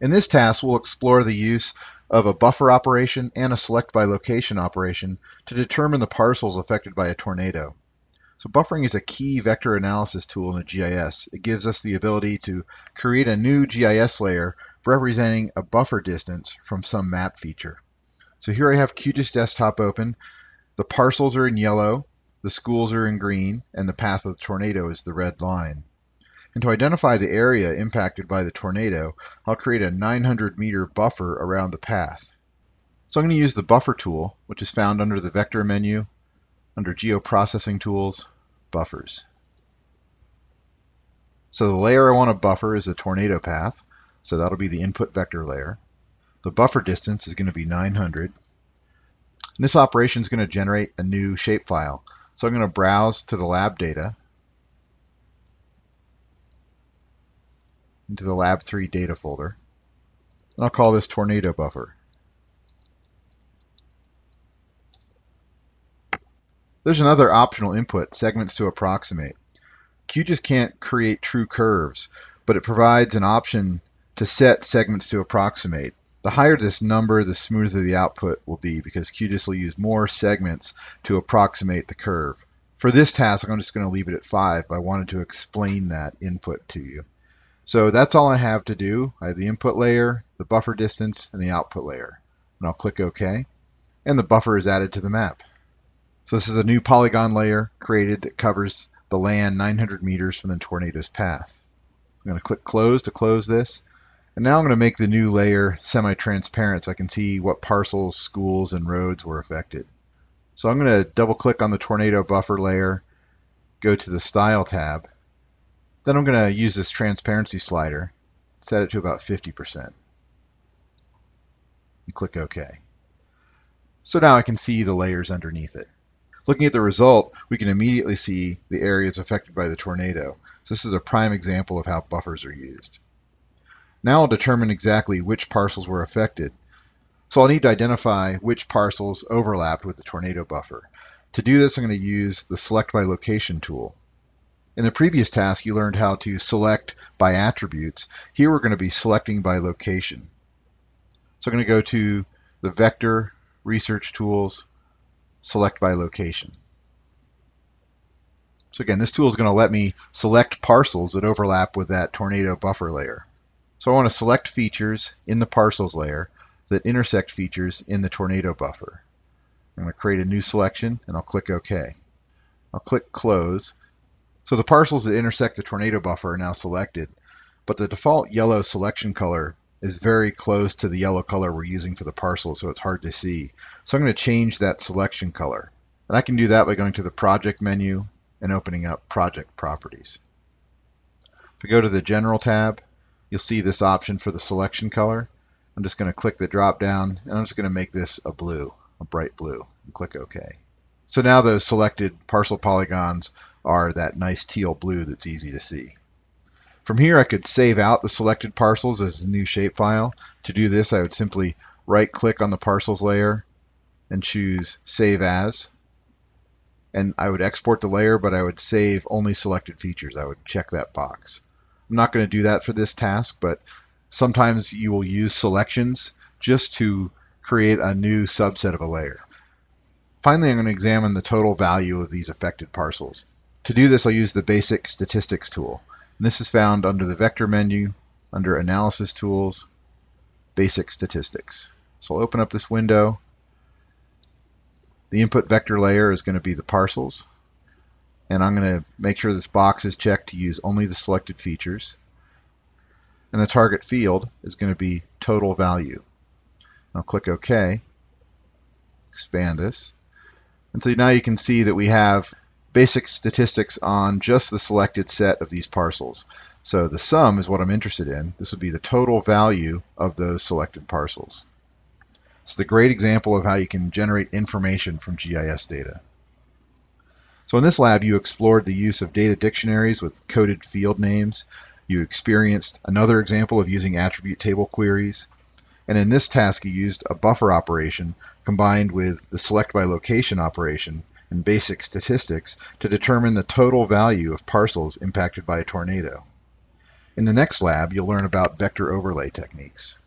In this task, we'll explore the use of a buffer operation and a select by location operation to determine the parcels affected by a tornado. So buffering is a key vector analysis tool in a GIS. It gives us the ability to create a new GIS layer representing a buffer distance from some map feature. So here I have QGIS Desktop open. The parcels are in yellow, the schools are in green, and the path of the tornado is the red line. And to identify the area impacted by the tornado, I'll create a 900 meter buffer around the path. So I'm going to use the buffer tool, which is found under the vector menu under Geoprocessing Tools, Buffers. So the layer I want to buffer is the tornado path, so that'll be the input vector layer. The buffer distance is going to be 900. And this operation is going to generate a new shapefile. So I'm going to browse to the lab data into the lab 3 data folder. I'll call this tornado buffer. There's another optional input, segments to approximate. QGIS can't create true curves, but it provides an option to set segments to approximate. The higher this number, the smoother the output will be because QGIS will use more segments to approximate the curve. For this task, I'm just going to leave it at 5, but I wanted to explain that input to you. So that's all I have to do. I have the input layer, the buffer distance, and the output layer. And I'll click OK. And the buffer is added to the map. So this is a new polygon layer created that covers the land 900 meters from the tornado's path. I'm going to click close to close this. And now I'm going to make the new layer semi-transparent so I can see what parcels, schools, and roads were affected. So I'm going to double click on the tornado buffer layer, go to the Style tab. Then I'm going to use this transparency slider, set it to about 50%. And click OK. So now I can see the layers underneath it. Looking at the result, we can immediately see the areas affected by the tornado. So this is a prime example of how buffers are used. Now I'll determine exactly which parcels were affected. So I'll need to identify which parcels overlapped with the tornado buffer. To do this, I'm going to use the Select by Location tool. In the previous task, you learned how to select by attributes. Here we're going to be selecting by location. So I'm going to go to the Vector, Research Tools, select by location. So again, this tool is going to let me select parcels that overlap with that tornado buffer layer. So I want to select features in the parcels layer that intersect features in the tornado buffer. I'm going to create a new selection and I'll click OK. I'll click Close. So the parcels that intersect the tornado buffer are now selected, but the default yellow selection color is very close to the yellow color we're using for the parcel, so it's hard to see. So I'm going to change that selection color. And I can do that by going to the Project menu and opening up Project Properties. If we go to the General tab, you'll see this option for the selection color. I'm just going to click the drop down, and I'm just going to make this a blue, a bright blue, and click OK. So now those selected parcel polygons are that nice teal blue that's easy to see. From here I could save out the selected parcels as a new shapefile. To do this I would simply right click on the parcels layer and choose Save As. And I would export the layer, but I would save only selected features. I would check that box. I'm not going to do that for this task, but sometimes you will use selections just to create a new subset of a layer. Finally, I'm going to examine the total value of these affected parcels. To do this, I'll use the basic statistics tool. And this is found under the vector menu, under analysis tools, basic statistics. So I'll open up this window. The input vector layer is going to be the parcels. And I'm going to make sure this box is checked to use only the selected features. And the target field is going to be total value. I'll click OK, expand this. And so now you can see that we have basic statistics on just the selected set of these parcels. So the sum is what I'm interested in. This would be the total value of those selected parcels. It's a great example of how you can generate information from GIS data. So in this lab, you explored the use of data dictionaries with coded field names. You experienced another example of using attribute table queries. And in this task, you used a buffer operation combined with the select by location operation and basic statistics to determine the total value of parcels impacted by a tornado. In the next lab, you'll learn about vector overlay techniques.